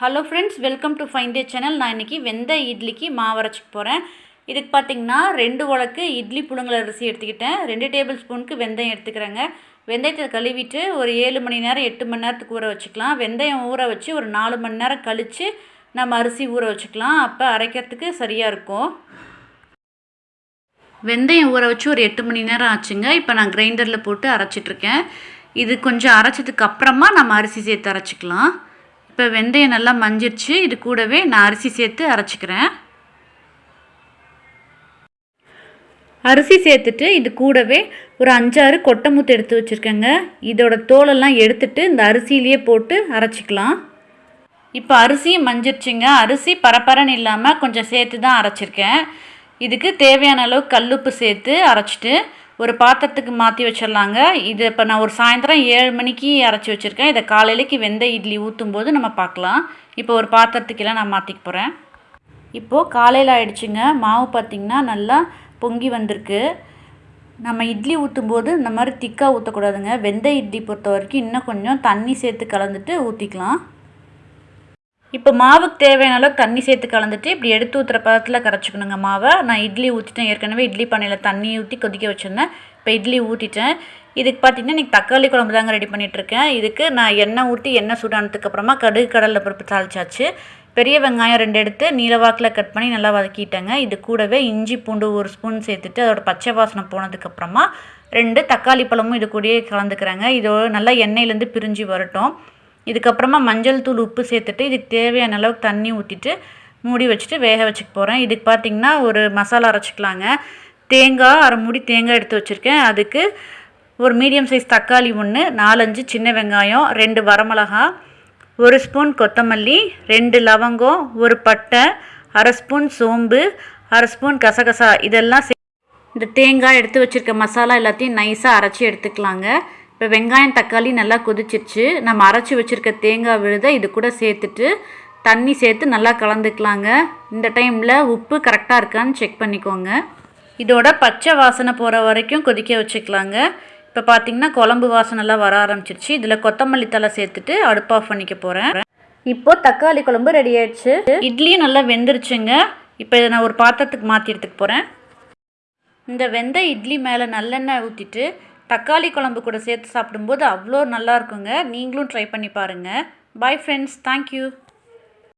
Hello friends welcome to ஃபைண்டே channel நான் இன்றைக்கி வெந்த இட்லிக்கு மாவு அரைச்சிக்க போகிறேன் இதுக்கு பார்த்தீங்கன்னா ரெண்டு உலக்கு இட்லி புழுங்கல் அரிசி எடுத்துக்கிட்டேன். ரெண்டு டேபிள் ஸ்பூனுக்கு வெந்தயம் எடுத்துக்கிறேங்க. வெந்தயத்தை கழுவிட்டு ஒரு ஏழு மணி நேரம் எட்டு மணி நேரத்துக்கு ஊற வச்சுக்கலாம். வெந்தயம் ஊற வச்சு ஒரு நாலு மணி நேரம் கழித்து நம்ம அரிசி ஊற வச்சுக்கலாம். அப்போ அரைக்கிறதுக்கு சரியாக இருக்கும். வெந்தயம் ஊற வச்சு ஒரு எட்டு மணி நேரம் ஆச்சுங்க. இப்போ நான் கிரைண்டரில் போட்டு அரைச்சிட்ருக்கேன் இது கொஞ்சம் அரைச்சதுக்கு அப்புறமா நம்ம அரிசி சேர்த்து அரைச்சிக்கலாம். இப்போ வெந்தயம் நல்லா மஞ்சிருச்சு. இது கூடவே நான் அரிசி சேர்த்து அரைச்சிக்கிறேன். அரிசி சேர்த்துட்டு இது கூடவே ஒரு அஞ்சாறு கொட்டைமுத்து எடுத்து வச்சுருக்கேங்க. இதோட தோலெல்லாம் எடுத்துட்டு இந்த அரிசியிலேயே போட்டு அரைச்சிக்கலாம். இப்போ அரிசியும் மஞ்சிருச்சுங்க. அரிசி பரப்பரன்னு இல்லாமல் கொஞ்சம் சேர்த்து தான் அரைச்சிருக்கேன். இதுக்கு தேவையான அளவு கல்லுப்பு சேர்த்து அரைச்சிட்டு ஒரு பாத்திரத்துக்கு மாற்றி வச்சிடலாங்க. இது இப்போ நான் ஒரு சாயந்தரம் ஏழு மணிக்கு அரைச்சி வச்சுருக்கேன். இதை காலையிலக்கு வெந்த இட்லி ஊற்றும் போது நம்ம பார்க்கலாம் இப்போ ஒரு பாத்திரத்துக்கெல்லாம் நான் மாற்றிக்க போகிறேன் இப்போது காலையில் ஆயிடுச்சுங்க. மாவு பார்த்திங்கன்னா நல்லா பொங்கி வந்திருக்கு. நம்ம இட்லி ஊற்றும் போது இந்த மாதிரி திக்காக ஊற்றக்கூடாதுங்க வெந்த இட்லி பொறுத்த வரைக்கும் இன்னும் கொஞ்சம் தண்ணி சேர்த்து கலந்துட்டு ஊற்றிக்கலாம் இப்போ மாவுக்கு தேவையான அளவுக்கு தண்ணி சேர்த்து கலந்துட்டு இப்படி எடுத்து ஊற்றுற பதத்தில் கரைச்சிக்கணுங்க மாவை. நான் இட்லி ஊற்றிட்டேன் ஏற்கனவே இட்லி பண்ணையில் தண்ணி ஊற்றி கொதிக்க வச்சுருந்தேன். இப்போ இட்லி ஊற்றிட்டேன் இதுக்கு பார்த்தீங்கன்னா இன்றைக்கி தக்காளி குழம்பு தாங்க ரெடி பண்ணிகிட்ருக்கேன் இதுக்கு நான் எண்ணெய் ஊற்றி எண்ணெய் சூடானதுக்கப்புறமா கடுகு கடலில் பருப்பு தாளிச்சாச்சு. பெரிய வெங்காயம் ரெண்டு எடுத்து நீலவாக்கில் கட் பண்ணி நல்லா வதக்கிட்டேங்க. இது கூடவே இஞ்சி பூண்டு ஒரு ஸ்பூன் சேர்த்துட்டு அதோட பச்சை வாசனை போனதுக்கப்புறமா ரெண்டு தக்காளி பழமும் இது கூடயே கலந்துக்கிறேங்க. இதோட நல்லா எண்ணெயிலேருந்து பிரிஞ்சு வரட்டும். இதுக்கப்புறமா மஞ்சள் தூள் உப்பு சேர்த்துட்டு இதுக்கு தேவையான அளவுக்கு தண்ணி ஊற்றிட்டு மூடி வச்சுட்டு வேக வச்சுக்க போகிறேன் இதுக்கு பார்த்திங்கன்னா ஒரு மசாலா அரைச்சிக்கலாங்க. தேங்காய் அரை மூடி தேங்காய் எடுத்து வச்சுருக்கேன். அதுக்கு ஒரு மீடியம் சைஸ் தக்காளி ஒன்று நாலஞ்சு சின்ன வெங்காயம் ரெண்டு வரமிளகா ஒரு ஸ்பூன் கொத்தமல்லி ரெண்டு லவங்கம் ஒரு பட்டை அரை ஸ்பூன் சோம்பு அரை ஸ்பூன் கசகசா இதெல்லாம் இந்த தேங்காய் எடுத்து வச்சுருக்க மசாலா எல்லாத்தையும் நைஸாக அரைச்சி எடுத்துக்கலாங்க. இப்போ வெங்காயம் தக்காளி நல்லா கொதிச்சிருச்சு. நம்ம அரைச்சி வச்சுருக்க தேங்காய் விழுத இது கூட சேர்த்துட்டு தண்ணி சேர்த்து நல்லா கலந்துக்கலாங்க. இந்த டைமில் உப்பு கரெக்டாக இருக்கான்னு செக் பண்ணிக்கோங்க. இதோட பச்சை வாசனை போகிற வரைக்கும் கொதிக்க வச்சுக்கலாங்க. இப்போ பார்த்தீங்கன்னா குழம்பு வாசனைலாம் வர ஆரம்பிச்சிருச்சு. இதில் கொத்தமல்லி தலை சேர்த்துட்டு அடுப்பு ஆஃப் பண்ணிக்க போகிறேன் இப்போது தக்காளி குழம்பு ரெடி ஆயிடுச்சு. இட்லியும் நல்லா வெந்துருச்சுங்க. இப்போ இதை நான் ஒரு பாத்திரத்துக்கு மாற்றி எடுத்துக்க போகிறேன் இந்த வெந்த இட்லி மேலே நல்லெண்ணெய் ஊற்றிட்டு தக்காளி குழம்பு கூட சேர்த்து சாப்பிடும்போது அவ்வளோ நல்லா இருக்குங்க. நீங்களும் ட்ரை பண்ணி பாருங்கள் பாய் ஃப்ரெண்ட்ஸ் தேங்க்யூ